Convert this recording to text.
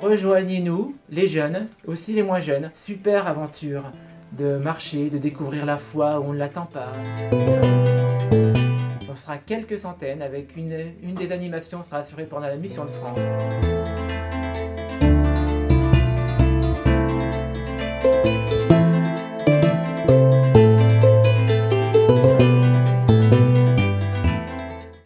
rejoignez-nous, les jeunes, aussi les moins jeunes. Super aventure de marcher, de découvrir la foi où on ne l'attend pas. On sera quelques centaines avec une, une des animations sera assurée pendant la mission de France.